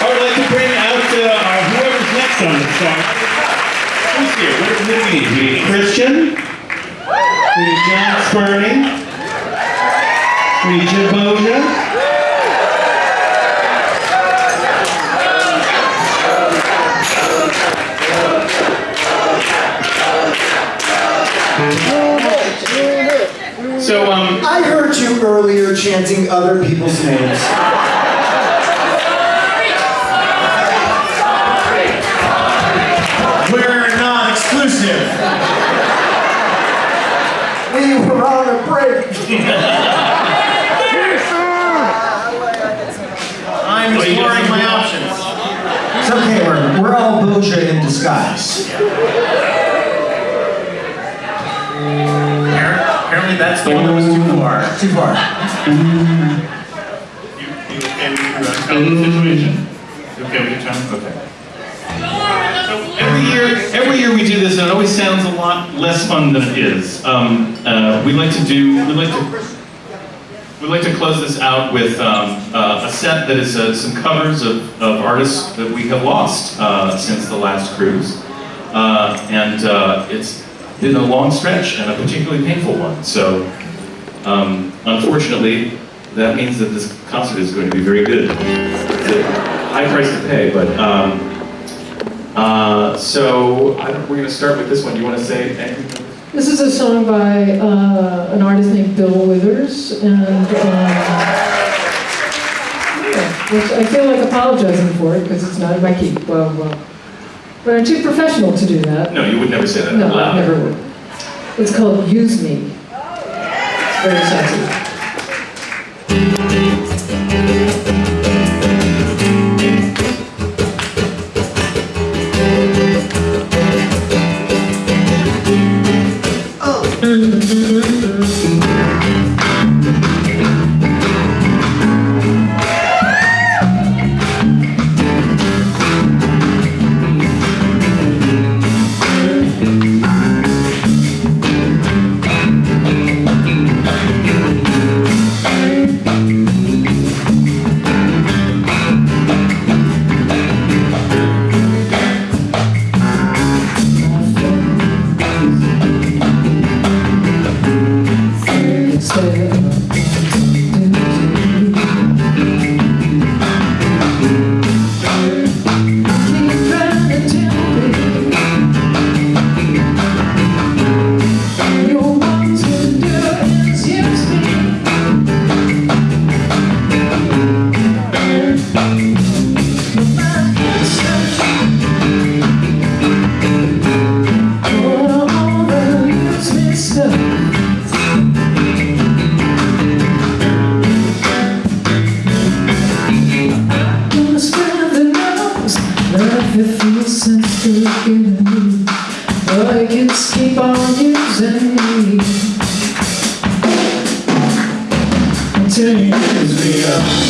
I would like to bring out uh, whoever's next on the song. Who's here? What do we need? We need Christian. We need John Spurney. We need Jim Boggia. So, um, I heard you earlier chanting other people's names. We were on a break. I'm exploring my options. It's okay, we're, we're all Boggia in disguise. Apparently that's the one that was too far. Too far. you, you okay with your uh, current situation? You okay with your time? Okay. Every year, we do this, and it always sounds a lot less fun than it is. Um, uh, we like to do, we like to, we like to close this out with um, uh, a set that is uh, some covers of, of artists that we have lost uh, since the last cruise, uh, and uh, it's been a long stretch and a particularly painful one. So, um, unfortunately, that means that this concert is going to be very good. It's a high price to pay, but. Uh, so we're going to start with this one. Do you want to say anything? This is a song by uh, an artist named Bill Withers, and um, yeah, which I feel like apologizing for it because it's not in my key. Well, well, but I'm too professional to do that. No, you would never say that No, I never would. It's called Use Me. It's very sexy. I until you. use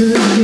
it